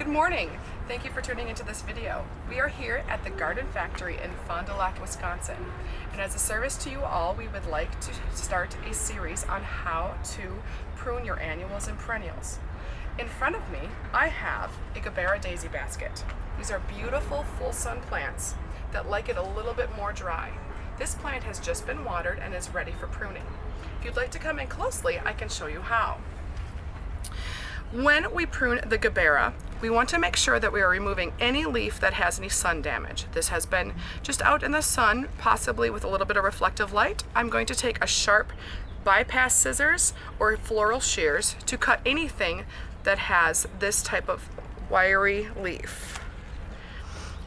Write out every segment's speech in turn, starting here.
Good morning. Thank you for tuning into this video. We are here at the Garden Factory in Fond du Lac, Wisconsin. And as a service to you all, we would like to start a series on how to prune your annuals and perennials. In front of me, I have a Gerbera daisy basket. These are beautiful full sun plants that like it a little bit more dry. This plant has just been watered and is ready for pruning. If you'd like to come in closely, I can show you how. When we prune the Gerbera, we want to make sure that we are removing any leaf that has any sun damage. This has been just out in the sun, possibly with a little bit of reflective light. I'm going to take a sharp bypass scissors or floral shears to cut anything that has this type of wiry leaf.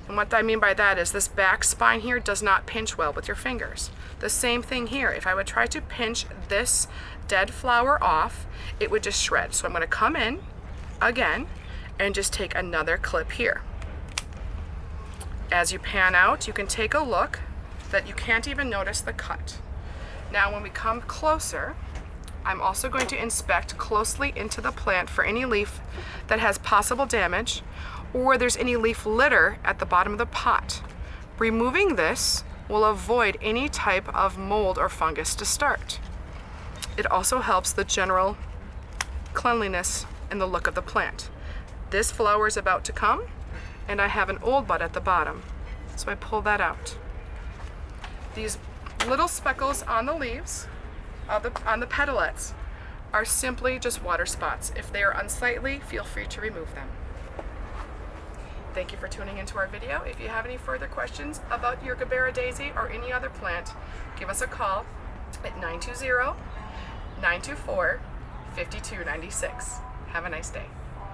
And what I mean by that is this back spine here does not pinch well with your fingers. The same thing here. If I would try to pinch this dead flower off, it would just shred. So I'm gonna come in again and just take another clip here. As you pan out, you can take a look that you can't even notice the cut. Now when we come closer, I'm also going to inspect closely into the plant for any leaf that has possible damage or there's any leaf litter at the bottom of the pot. Removing this will avoid any type of mold or fungus to start. It also helps the general cleanliness and the look of the plant. This flower is about to come and I have an old bud at the bottom. So I pull that out. These little speckles on the leaves, on the, on the petalettes, are simply just water spots. If they are unsightly, feel free to remove them. Thank you for tuning into our video. If you have any further questions about your Gerbera daisy or any other plant, give us a call at 920-924-5296. Have a nice day.